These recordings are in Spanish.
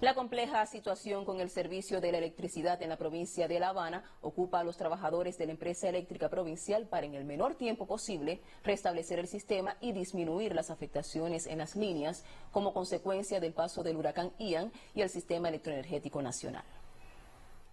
La compleja situación con el servicio de la electricidad en la provincia de La Habana ocupa a los trabajadores de la empresa eléctrica provincial para en el menor tiempo posible restablecer el sistema y disminuir las afectaciones en las líneas como consecuencia del paso del huracán Ian y el sistema electroenergético nacional.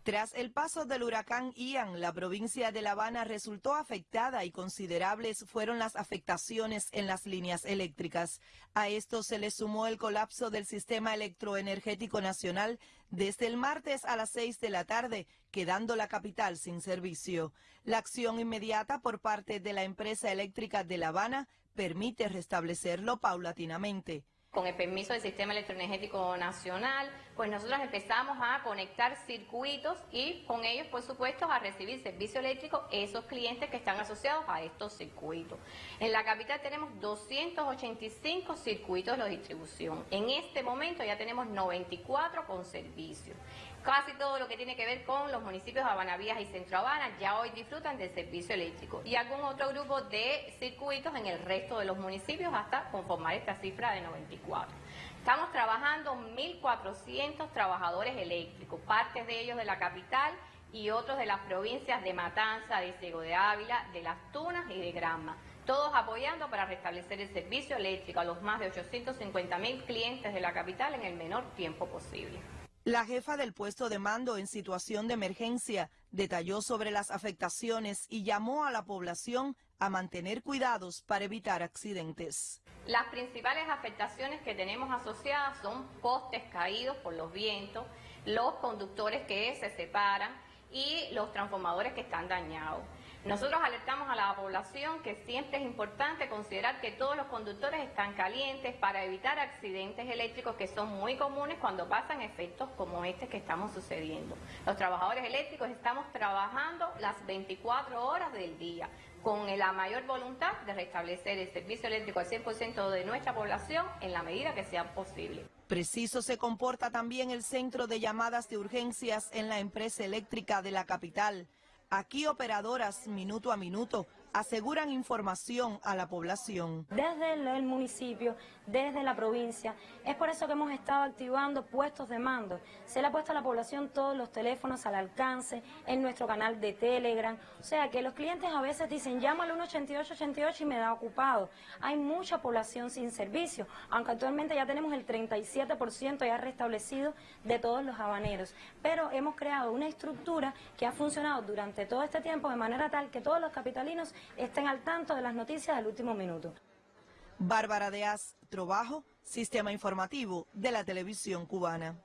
Tras el paso del huracán Ian, la provincia de La Habana resultó afectada y considerables fueron las afectaciones en las líneas eléctricas. A esto se le sumó el colapso del sistema electroenergético nacional desde el martes a las 6 de la tarde, quedando la capital sin servicio. La acción inmediata por parte de la empresa eléctrica de La Habana permite restablecerlo paulatinamente con el permiso del Sistema Electroenergético Nacional, pues nosotros empezamos a conectar circuitos y con ellos, por supuesto, a recibir servicio eléctrico esos clientes que están asociados a estos circuitos. En la capital tenemos 285 circuitos de distribución. En este momento ya tenemos 94 con servicio. Casi todo lo que tiene que ver con los municipios de Habanavías y Centro Habana ya hoy disfrutan del servicio eléctrico y algún otro grupo de circuitos en el resto de los municipios hasta conformar esta cifra de 94. Estamos trabajando 1.400 trabajadores eléctricos, partes de ellos de la capital y otros de las provincias de Matanza, de Ciego de Ávila, de Las Tunas y de Granma. Todos apoyando para restablecer el servicio eléctrico a los más de 850 mil clientes de la capital en el menor tiempo posible. La jefa del puesto de mando en situación de emergencia detalló sobre las afectaciones y llamó a la población a mantener cuidados para evitar accidentes. Las principales afectaciones que tenemos asociadas son postes caídos por los vientos, los conductores que se separan y los transformadores que están dañados. Nosotros alertamos a la población que siempre es importante considerar que todos los conductores están calientes para evitar accidentes eléctricos que son muy comunes cuando pasan efectos como este que estamos sucediendo. Los trabajadores eléctricos estamos trabajando las 24 horas del día con la mayor voluntad de restablecer el servicio eléctrico al 100% de nuestra población en la medida que sea posible. Preciso se comporta también el centro de llamadas de urgencias en la empresa eléctrica de la capital. Aquí operadoras minuto a minuto aseguran información a la población. Desde el municipio, desde la provincia, es por eso que hemos estado activando puestos de mando. Se le ha puesto a la población todos los teléfonos al alcance, en nuestro canal de Telegram. O sea que los clientes a veces dicen, llámalo al 18888 y me da ocupado. Hay mucha población sin servicio, aunque actualmente ya tenemos el 37% ya restablecido de todos los habaneros. Pero hemos creado una estructura que ha funcionado durante todo este tiempo de manera tal que todos los capitalinos estén al tanto de las noticias del último minuto. Bárbara Deaz, Trabajo, Sistema Informativo de la Televisión Cubana.